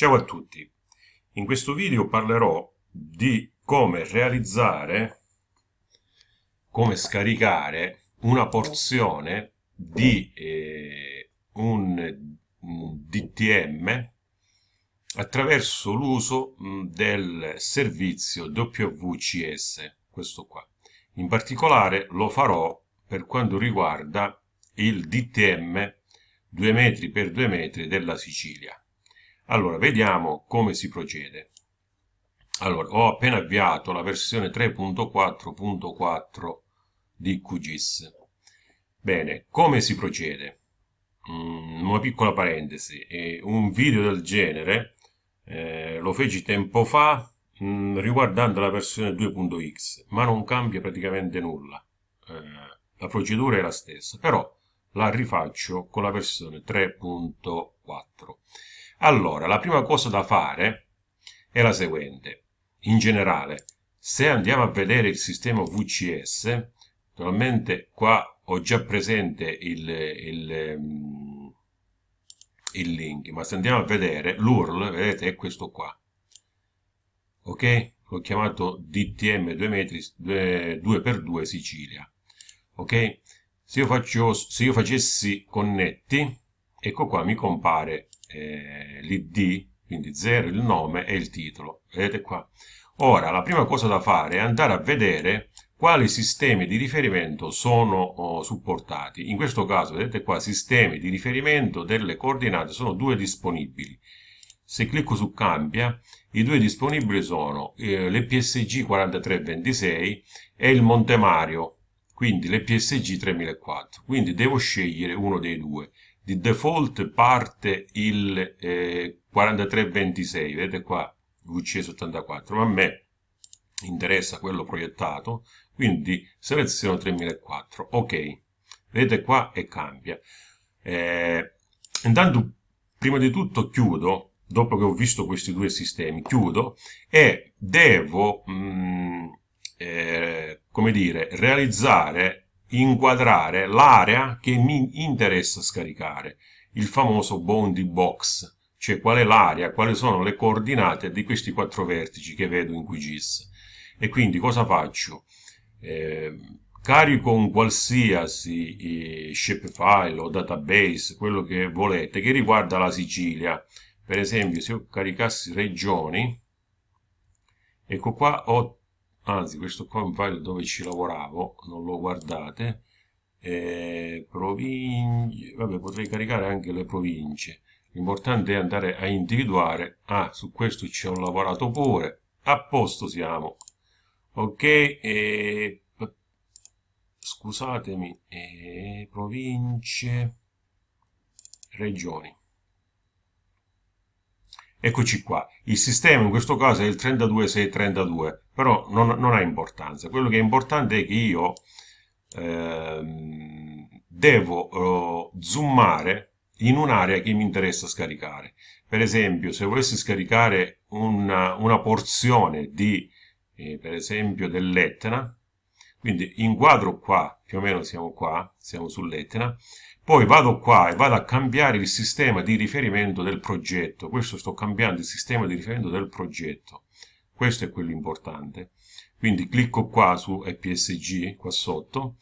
Ciao a tutti, in questo video parlerò di come realizzare, come scaricare una porzione di eh, un, DTM attraverso l'uso del servizio WCS, questo qua. In particolare lo farò per quanto riguarda il DTM 2 metri per 2 metri della Sicilia. Allora, vediamo come si procede. Allora, ho appena avviato la versione 3.4.4 di QGIS. Bene, come si procede? Mm, una piccola parentesi, un video del genere eh, lo feci tempo fa mm, riguardando la versione 2.x, ma non cambia praticamente nulla. Eh, la procedura è la stessa, però la rifaccio con la versione 3.4. Allora, la prima cosa da fare è la seguente. In generale, se andiamo a vedere il sistema VCS, naturalmente qua ho già presente il, il, mm, il link, ma se andiamo a vedere l'URL, vedete, è questo qua. Ok? L'ho chiamato DTM 2 metri 2x2 Sicilia. Ok? Se io, faccio, se io facessi connetti, ecco qua mi compare eh, l'id, quindi 0 il nome e il titolo. Vedete qua? Ora, la prima cosa da fare è andare a vedere quali sistemi di riferimento sono oh, supportati. In questo caso, vedete qua, sistemi di riferimento delle coordinate sono due disponibili. Se clicco su cambia, i due disponibili sono eh, l'EPSG 4326 e il Monte Quindi l'EPSG 3004. Quindi devo scegliere uno dei due di default parte il eh, 4326, vedete qua VC74, ma a me interessa quello proiettato, quindi seleziono 3004, ok, vedete qua e cambia. Eh, intanto, prima di tutto chiudo, dopo che ho visto questi due sistemi, chiudo e devo, mm, eh, come dire, realizzare inquadrare l'area che mi interessa scaricare, il famoso bounding box, cioè qual è l'area, quali sono le coordinate di questi quattro vertici che vedo in QGIS. E quindi cosa faccio? Eh, carico un qualsiasi eh, shapefile o database, quello che volete, che riguarda la Sicilia. Per esempio, se io caricassi regioni, ecco qua ho anzi questo qua è un file dove ci lavoravo non lo guardate eh, province vabbè potrei caricare anche le province. L'importante è andare a individuare ah su questo ci ho lavorato pure a posto siamo. Ok eh, scusatemi eh, province regioni Eccoci qua, il sistema in questo caso è il 32632, però non, non ha importanza. Quello che è importante è che io eh, devo eh, zoomare in un'area che mi interessa scaricare. Per esempio, se volessi scaricare una, una porzione di, eh, per esempio, dell'Etna, quindi inquadro qua, più o meno siamo qua, siamo sull'Etna, poi vado qua e vado a cambiare il sistema di riferimento del progetto. Questo sto cambiando il sistema di riferimento del progetto. Questo è quello importante. Quindi clicco qua su EPSG, qua sotto,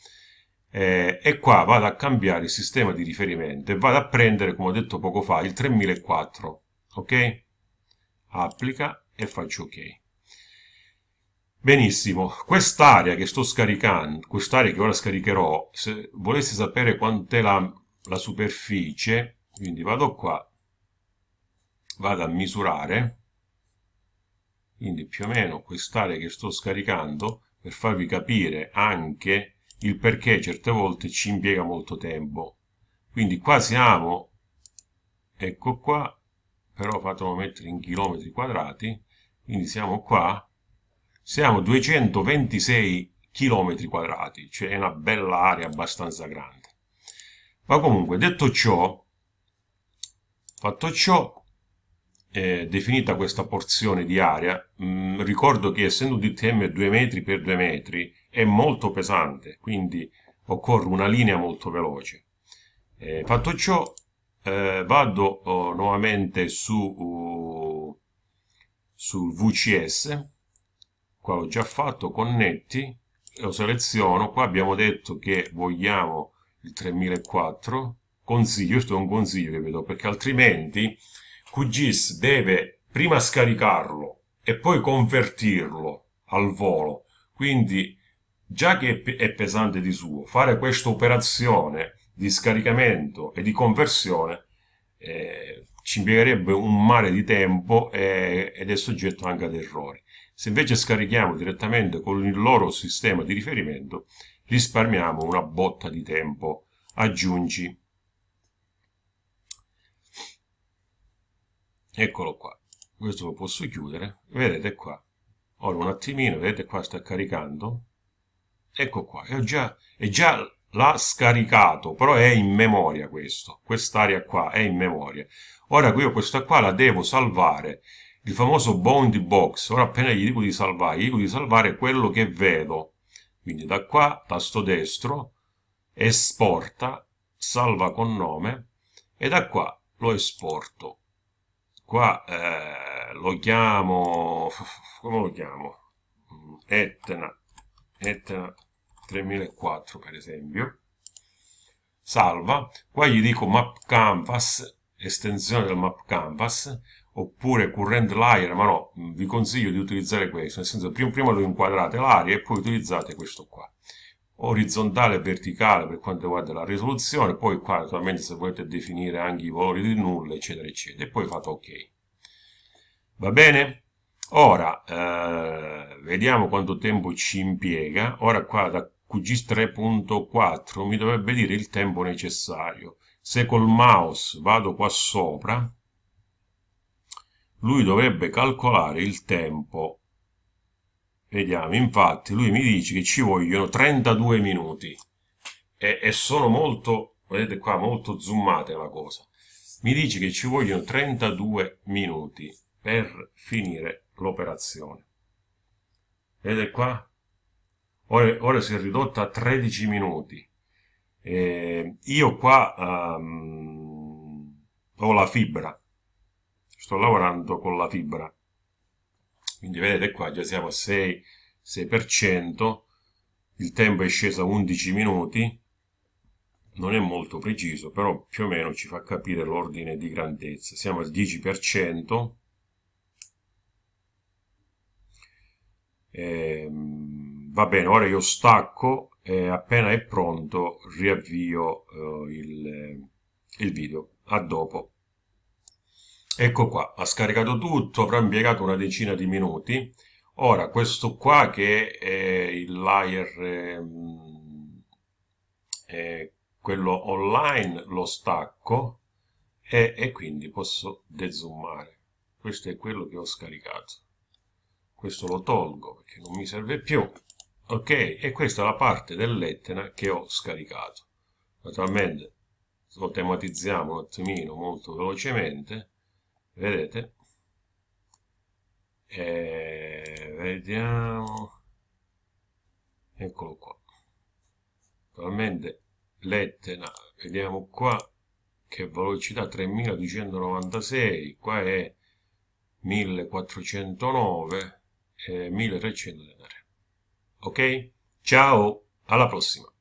eh, e qua vado a cambiare il sistema di riferimento e vado a prendere, come ho detto poco fa, il 3004. Ok? Applica e faccio ok. Benissimo, quest'area che sto scaricando, quest'area che ora scaricherò, se volessi sapere quant'è la, la superficie, quindi vado qua, vado a misurare, quindi più o meno quest'area che sto scaricando, per farvi capire anche il perché certe volte ci impiega molto tempo. Quindi qua siamo, ecco qua, però fatelo mettere in chilometri quadrati, quindi siamo qua, siamo 226 km quadrati, cioè è una bella area abbastanza grande. Ma comunque, detto ciò, fatto ciò, eh, definita questa porzione di area, mh, mm, ricordo che essendo DTM 2 metri per 2 metri è molto pesante, quindi occorre una linea molto veloce. Eh, fatto ciò, eh, vado oh, nuovamente su uh, sul VCS, qua l'ho già fatto, connetti, lo seleziono, qua abbiamo detto che vogliamo il 3004, consiglio, questo è un consiglio che vedo, perché altrimenti QGIS deve prima scaricarlo e poi convertirlo al volo, quindi già che è pesante di suo, fare questa operazione di scaricamento e di conversione eh, ci impiegherebbe un mare di tempo e, ed è soggetto anche ad errori. Se invece scarichiamo direttamente con il loro sistema di riferimento, risparmiamo una botta di tempo. Aggiungi. Eccolo qua. Questo lo posso chiudere. Vedete qua. Ora un attimino, vedete qua sta caricando. Ecco qua. È già, già l'ha scaricato, però è in memoria questo. Quest'area qua è in memoria. Ora io questa qua la devo salvare il famoso bounding box, ora appena gli dico di salvare, gli dico di salvare quello che vedo, quindi da qua, tasto destro, esporta, salva con nome, e da qua lo esporto. Qua eh, lo chiamo, come lo chiamo? Etna, Etna 3004 per esempio. Salva, qua gli dico map canvas, estensione del map canvas, oppure current layer, ma no, vi consiglio di utilizzare questo, nel senso prima, prima lo inquadrate l'area e poi utilizzate questo qua. Orizzontale e verticale per quanto riguarda la risoluzione, poi qua naturalmente se volete definire anche i valori di nulla, eccetera, eccetera, e poi fate ok. Va bene? Ora, eh, vediamo quanto tempo ci impiega. Ora qua da QGIS 3.4 mi dovrebbe dire il tempo necessario. Se col mouse vado qua sopra, lui dovrebbe calcolare il tempo. Vediamo infatti lui mi dice che ci vogliono 32 minuti. E, e sono molto vedete qua molto zoomate la cosa. Mi dice che ci vogliono 32 minuti per finire l'operazione. Vedete qua? Ora, ora, si è ridotta a 13 minuti. Eh, io qua um, ho la fibra sto lavorando con la fibra. Quindi vedete qua già siamo a 6, 6% il tempo è sceso a 11 minuti. Non è molto preciso però più o meno ci fa capire l'ordine di grandezza. Siamo al 10% eh, va bene ora io stacco e appena è pronto riavvio eh, il, il video. A dopo Ecco qua, ha scaricato tutto, avrà impiegato una decina di minuti. Ora, questo qua che è il layer, ehm, è quello online, lo stacco e, e quindi posso dezoomare. Questo è quello che ho scaricato. Questo lo tolgo perché non mi serve più. Ok, e questa è la parte dell'Etna che ho scaricato. Naturalmente lo tematizziamo un attimino molto velocemente vedete? E vediamo. Eccolo qua. Attualmente l'Etna vediamo qua che velocità 3296 qua è 1409 e 1303 ok? Ciao alla prossima